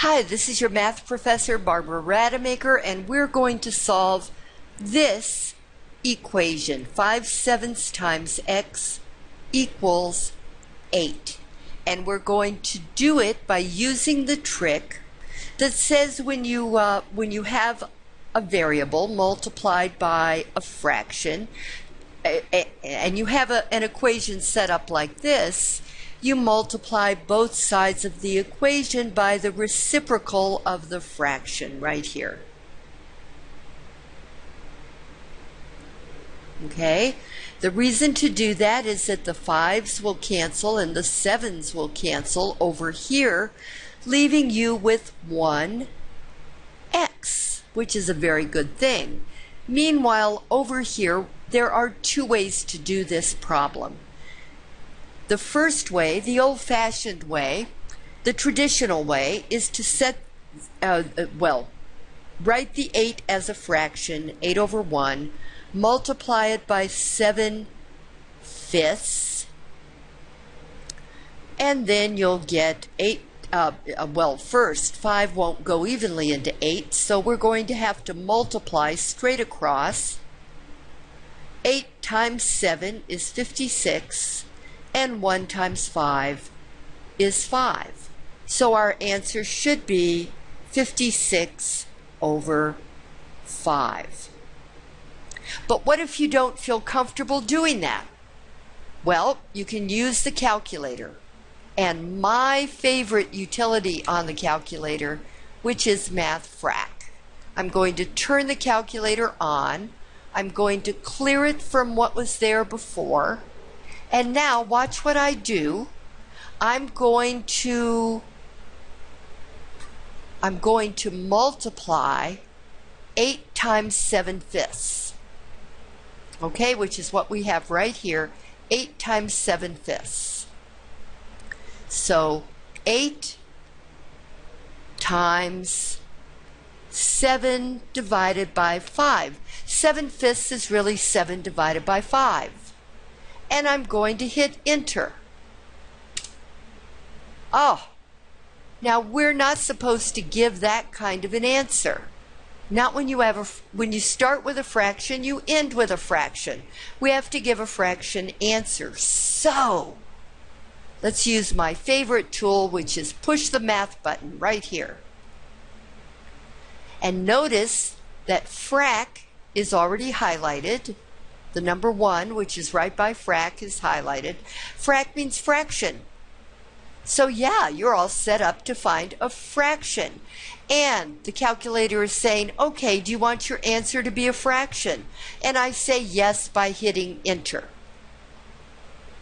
Hi, this is your math professor, Barbara Rademacher, and we're going to solve this equation. 5 sevenths times x equals 8. And we're going to do it by using the trick that says when you, uh, when you have a variable multiplied by a fraction, and you have a, an equation set up like this, you multiply both sides of the equation by the reciprocal of the fraction right here. Okay, the reason to do that is that the fives will cancel and the sevens will cancel over here, leaving you with one x, which is a very good thing. Meanwhile, over here, there are two ways to do this problem. The first way, the old fashioned way, the traditional way, is to set, uh, uh, well, write the 8 as a fraction, 8 over 1, multiply it by 7 fifths, and then you'll get 8. Uh, uh, well, first, 5 won't go evenly into 8, so we're going to have to multiply straight across. 8 times 7 is 56 and 1 times 5 is 5. So our answer should be 56 over 5. But what if you don't feel comfortable doing that? Well, you can use the calculator. And my favorite utility on the calculator, which is MathFrak. I'm going to turn the calculator on. I'm going to clear it from what was there before. And now watch what I do. I'm going to I'm going to multiply 8 times 7 fifths. Okay, which is what we have right here. 8 times 7 fifths. So 8 times 7 divided by 5. 7 fifths is really 7 divided by 5 and I'm going to hit enter. Oh, now we're not supposed to give that kind of an answer. Not when you have a, when you start with a fraction, you end with a fraction. We have to give a fraction answer. So, let's use my favorite tool, which is push the math button right here. And notice that frac is already highlighted. The number one, which is right by frac, is highlighted. Frac means fraction. So yeah, you're all set up to find a fraction. And the calculator is saying, okay, do you want your answer to be a fraction? And I say yes by hitting enter.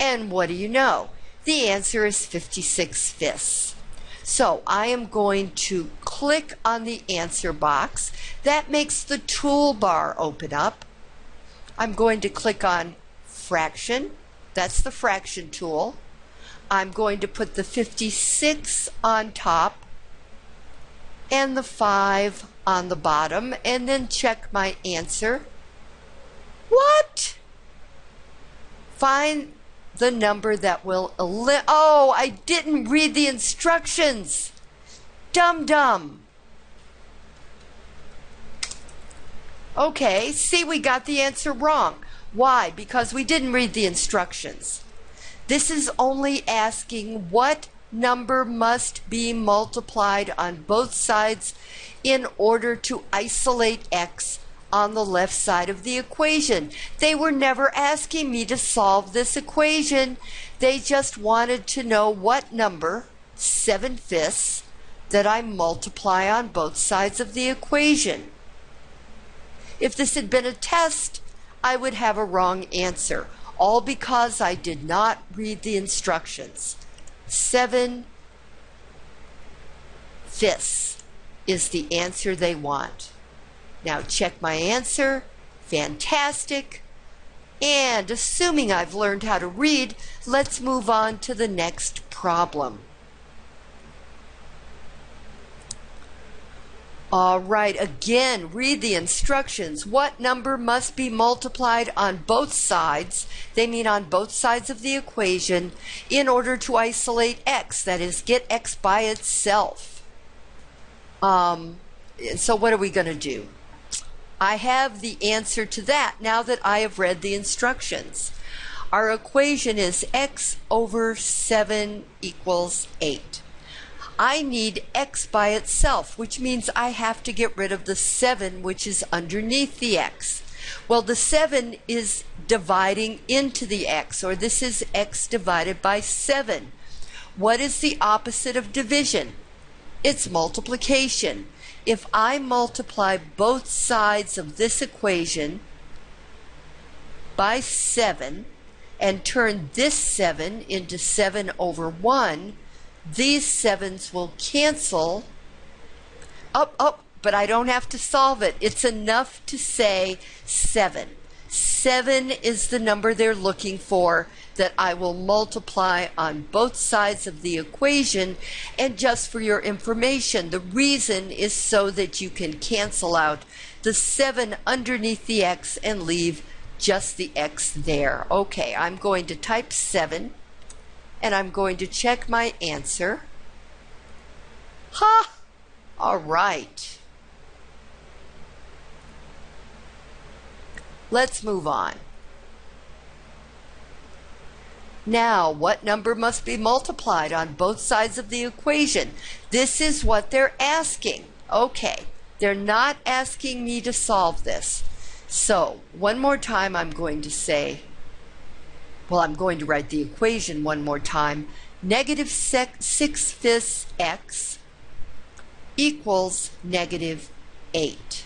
And what do you know? The answer is 56 fifths. So I am going to click on the answer box. That makes the toolbar open up. I'm going to click on fraction. That's the fraction tool. I'm going to put the 56 on top and the 5 on the bottom and then check my answer. What? Find the number that will. Oh, I didn't read the instructions. Dum dum. Okay, see, we got the answer wrong. Why? Because we didn't read the instructions. This is only asking what number must be multiplied on both sides in order to isolate x on the left side of the equation. They were never asking me to solve this equation. They just wanted to know what number, 7 fifths, that I multiply on both sides of the equation. If this had been a test, I would have a wrong answer, all because I did not read the instructions. Seven fifths is the answer they want. Now check my answer. Fantastic. And assuming I've learned how to read, let's move on to the next problem. All right, again, read the instructions. What number must be multiplied on both sides? They mean on both sides of the equation in order to isolate x, that is, get x by itself. Um, so what are we going to do? I have the answer to that now that I have read the instructions. Our equation is x over 7 equals 8. I need x by itself, which means I have to get rid of the 7 which is underneath the x. Well, the 7 is dividing into the x, or this is x divided by 7. What is the opposite of division? It's multiplication. If I multiply both sides of this equation by 7 and turn this 7 into 7 over 1, these 7s will cancel. Up, up, but I don't have to solve it. It's enough to say 7. 7 is the number they're looking for that I will multiply on both sides of the equation. And just for your information, the reason is so that you can cancel out the 7 underneath the x and leave just the x there. Okay, I'm going to type 7 and I'm going to check my answer. Ha! All right. Let's move on. Now, what number must be multiplied on both sides of the equation? This is what they're asking. Okay, they're not asking me to solve this. So, one more time I'm going to say, well, I'm going to write the equation one more time. Negative 6 fifths x equals negative 8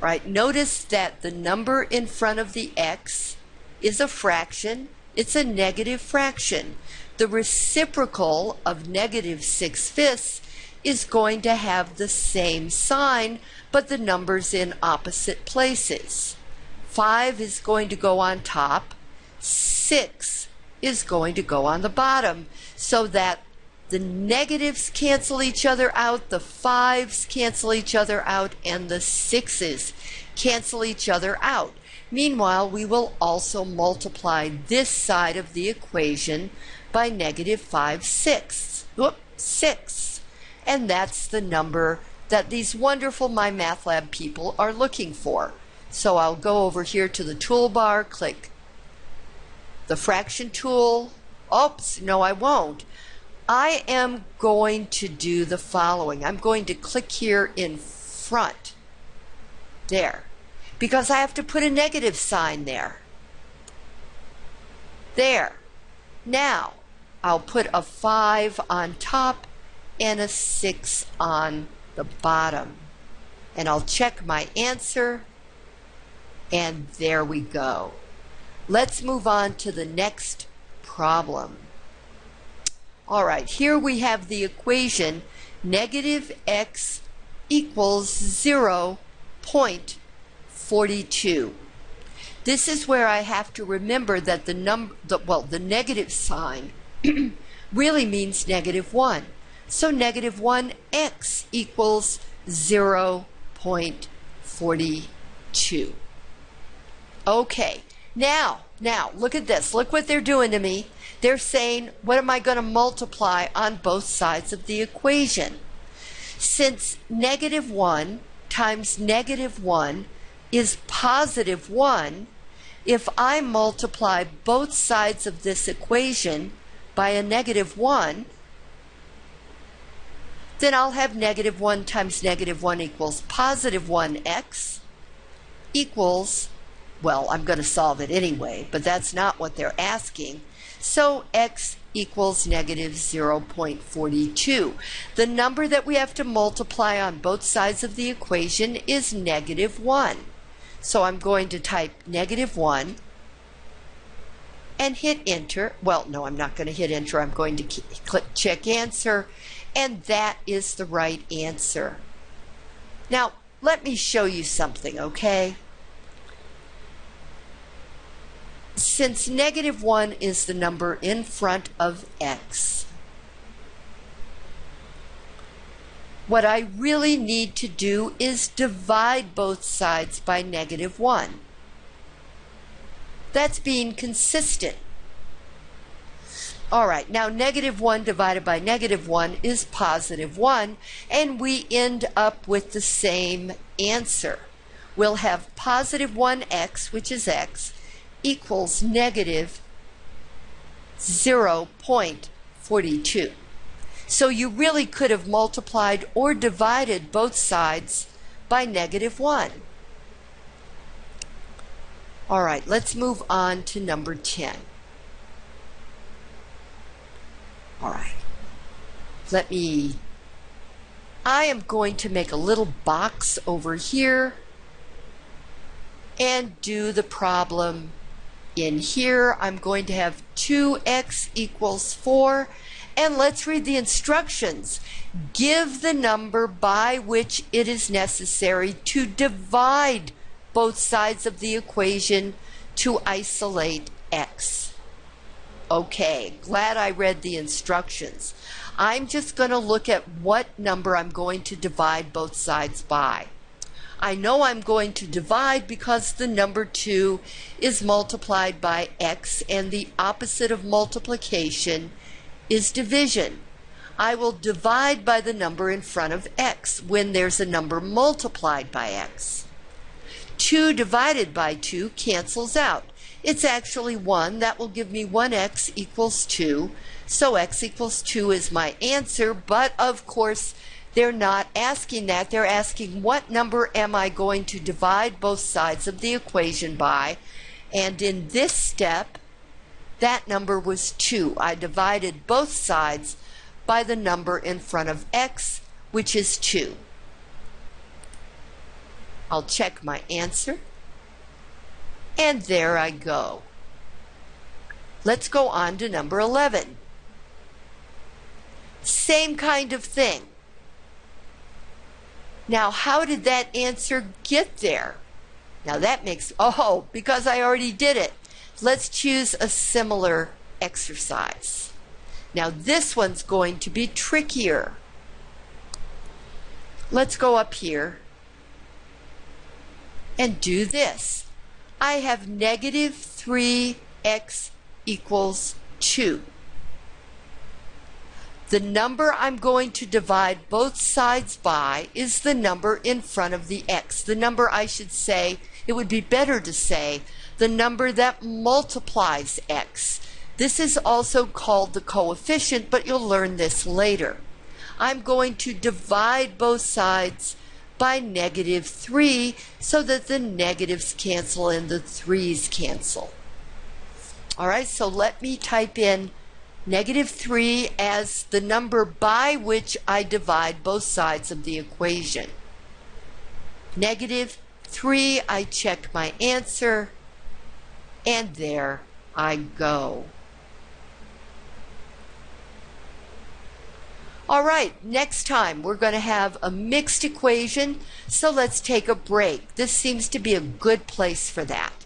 right? Notice that the number in front of the x is a fraction. It's a negative fraction. The reciprocal of negative 6 fifths is going to have the same sign, but the number's in opposite places. 5 is going to go on top. 6 is going to go on the bottom so that the negatives cancel each other out, the fives cancel each other out, and the sixes cancel each other out. Meanwhile, we will also multiply this side of the equation by negative 5 sixths. Whoop, 6. And that's the number that these wonderful MyMathLab people are looking for. So I'll go over here to the toolbar, click the fraction tool. Oops, no I won't. I am going to do the following. I'm going to click here in front. There. Because I have to put a negative sign there. There. Now, I'll put a 5 on top and a 6 on the bottom. And I'll check my answer. And there we go. Let's move on to the next problem. All right, here we have the equation negative x equals 0.42. This is where I have to remember that the number, the, well, the negative sign really means negative 1. So negative 1x equals 0.42. Okay, now, now, look at this. Look what they're doing to me. They're saying, what am I going to multiply on both sides of the equation? Since negative 1 times negative 1 is positive 1, if I multiply both sides of this equation by a negative 1, then I'll have negative 1 times negative 1 equals positive 1x equals, well, I'm going to solve it anyway, but that's not what they're asking. So x equals negative 0.42. The number that we have to multiply on both sides of the equation is negative 1. So I'm going to type negative 1 and hit enter. Well, no, I'm not going to hit enter. I'm going to click check answer, and that is the right answer. Now, let me show you something, okay? Since negative 1 is the number in front of x, what I really need to do is divide both sides by negative 1. That's being consistent. All right, now negative 1 divided by negative 1 is positive 1, and we end up with the same answer. We'll have positive 1x, which is x, equals negative 0.42. So you really could have multiplied or divided both sides by negative 1. All right, let's move on to number 10. All right. Let me, I am going to make a little box over here and do the problem in here. I'm going to have 2x equals 4. And let's read the instructions. Give the number by which it is necessary to divide both sides of the equation to isolate x. Okay, glad I read the instructions. I'm just going to look at what number I'm going to divide both sides by. I know I'm going to divide because the number 2 is multiplied by x and the opposite of multiplication is division. I will divide by the number in front of x when there's a number multiplied by x. 2 divided by 2 cancels out. It's actually 1. That will give me 1x equals 2. So x equals 2 is my answer, but of course they're not asking that. They're asking what number am I going to divide both sides of the equation by? And in this step, that number was 2. I divided both sides by the number in front of x, which is 2. I'll check my answer. And there I go. Let's go on to number 11. Same kind of thing. Now, how did that answer get there? Now that makes, oh, because I already did it. Let's choose a similar exercise. Now this one's going to be trickier. Let's go up here and do this. I have negative 3x equals 2. The number I'm going to divide both sides by is the number in front of the x. The number I should say, it would be better to say, the number that multiplies x. This is also called the coefficient, but you'll learn this later. I'm going to divide both sides by negative 3 so that the negatives cancel and the 3's cancel. All right, so let me type in negative 3 as the number by which I divide both sides of the equation. Negative 3, I check my answer, and there I go. All right, next time we're going to have a mixed equation, so let's take a break. This seems to be a good place for that.